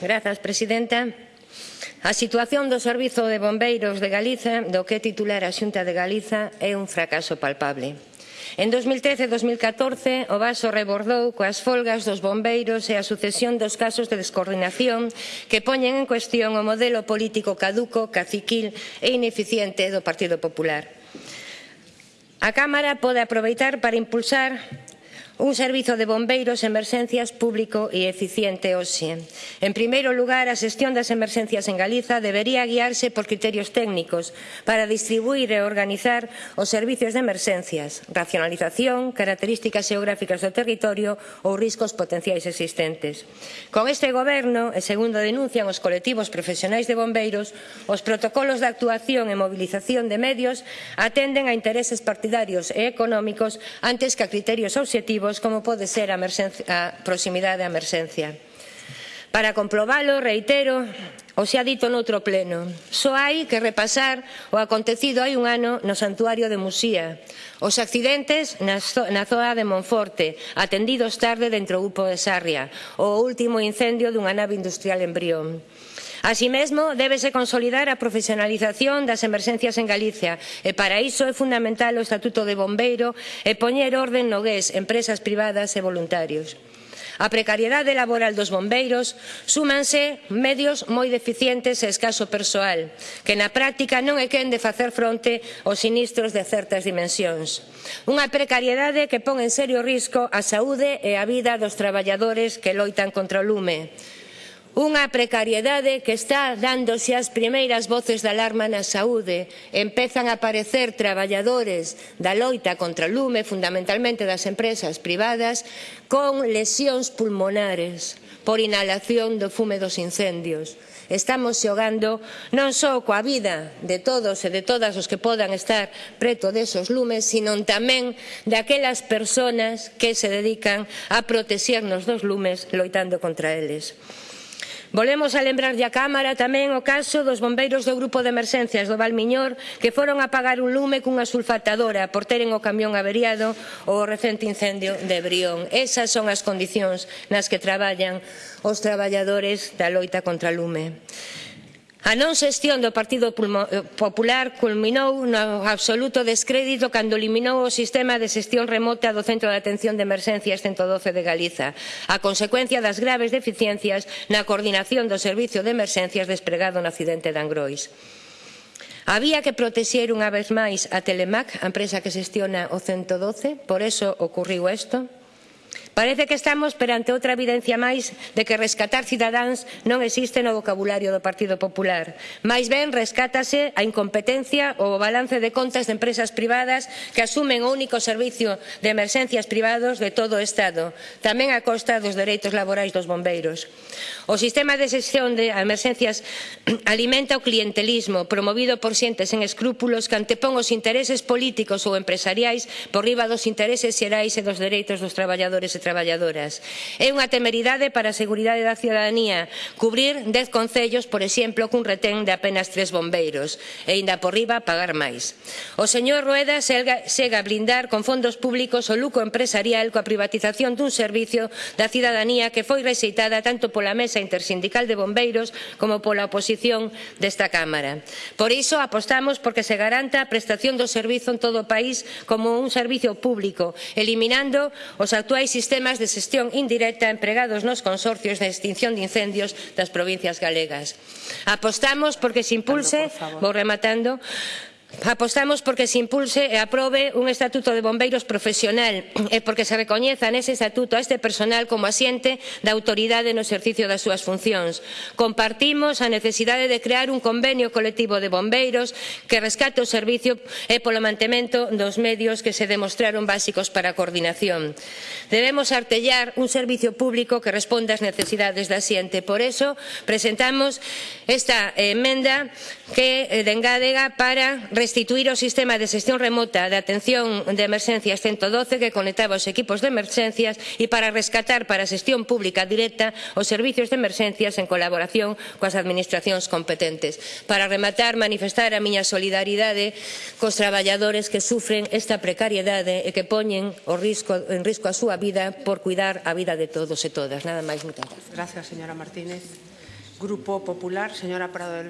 Grazas, Presidenta. A situación do Servizo de Bombeiros de Galiza, do que titular a Xunta de Galiza, é un fracaso palpable. En 2013 e 2014 o vaso rebordou coas folgas dos bombeiros e a sucesión dos casos de descoordinación que poñen en cuestión o modelo político caduco, caciquil e ineficiente do Partido Popular. A Cámara pode aproveitar para impulsar un servizo de bombeiros emerxencias público e eficiente hoxe. En primeiro lugar, a xestión das emerxencias en Galiza debería guiarse por criterios técnicos para distribuir e organizar os servizos de emerxencias, racionalización, características xeográficas do territorio ou riscos potenciais existentes. Con este goberno, e segundo denuncian os colectivos profesionais de bombeiros, os protocolos de actuación e mobilización de medios atenden a intereses partidarios e económicos antes que a criterios obxectivos objetivos como pode ser a, a proximidade á emerxencia. Para comprobalo, reitero, o xa dito noutro pleno, só hai que repasar o acontecido hai un ano no santuario de Musía, os accidentes na zoa de Monforte, atendidos tarde dentro do grupo de Sarria, o último incendio dunha nave industrial en Brión. Así débese consolidar a profesionalización das emerxencias en Galicia e para iso é fundamental o Estatuto de Bombeiro e poñer orden no GES, empresas privadas e voluntarios. A precariedade laboral dos bombeiros súmanse medios moi deficientes e escaso persoal, que na práctica non é quen de facer fronte aos sinistros de certas dimensións. Unha precariedade que pon en serio risco a saúde e a vida dos traballadores que loitan contra o lume. Unha precariedade que está dándose as primeiras voces de alarma na saúde. Empezan a aparecer traballadores da loita contra o lume, fundamentalmente das empresas privadas, con lesións pulmonares por inhalación do fume dos incendios. Estamos xogando non só coa vida de todos e de todas os que podan estar preto desos lumes, sino tamén daquelas persoas que se dedican a protexernos dos lumes loitando contra eles. Volvemos a lembrarlle a Cámara tamén o caso dos bombeiros do Grupo de Emerxencias do Valmiñor que foron a apagar un lume cunha sulfatadora por teren o camión averiado o recente incendio de Brión. Esas son as condicións nas que traballan os traballadores da loita contra o lume. A non xestión do Partido eh, Popular culminou no absoluto descrédito cando eliminou o sistema de xestión remota do Centro de Atención de Emerxencias 112 de Galiza, a consecuencia das graves deficiencias na coordinación do Servicio de Emerxencias despregado no accidente de Angrois. Había que protexer unha vez máis a Telemac, a empresa que xestiona o 112, por eso ocurriu isto. Parece que estamos perante outra evidencia máis de que rescatar cidadáns non existe no vocabulario do Partido Popular. Máis ben rescátase a incompetencia ou o balance de contas de empresas privadas que asumen o único servicio de emerxencias privados de todo o Estado, tamén a costa dos dereitos laborais dos bombeiros. O sistema de xestión de emerxencias alimenta o clientelismo promovido por xentes sen escrúpulos que antepón os intereses políticos ou empresariais por riba dos intereses xerais e dos dereitos dos traballadores e trabalhadoras traballadoras. É unha temeridade para a seguridade da ciudadanía cubrir dez concellos, por exemplo, cun retén de apenas tres bombeiros e ainda por riba pagar máis. O señor Rueda segue a blindar con fondos públicos o lucro empresarial coa privatización dun servicio da cidadanía que foi rexeitada tanto pola mesa intersindical de bombeiros como pola oposición desta Cámara. Por iso apostamos porque se garanta a prestación do servizo en todo o país como un servicio público, eliminando os actuais sistemas sistemas de xestión indirecta empregados nos consorcios de extinción de incendios das provincias galegas. Apostamos porque se impulse, vou rematando, Apostamos porque se impulse e aprobe un estatuto de bombeiros profesional e porque se recoñeza nese estatuto a este personal como asiente da autoridade no exercicio das súas funcións. Compartimos a necesidade de crear un convenio colectivo de bombeiros que rescate o servicio e polo mantemento dos medios que se demostraron básicos para a coordinación. Debemos artellar un servicio público que responda ás necesidades da xente. Por iso presentamos esta emenda que eh, dengádega para restituir o sistema de xestión remota de atención de emerxencias 112 que conectaba os equipos de emerxencias e para rescatar para a xestión pública directa os servizos de emerxencias en colaboración coas administracións competentes. Para rematar, manifestar a miña solidaridade cos traballadores que sufren esta precariedade e que poñen o risco, en risco a súa vida por cuidar a vida de todos e todas. Nada máis, moitas grazas. Gracias, señora Martínez. Grupo Popular, señora Prado del Río.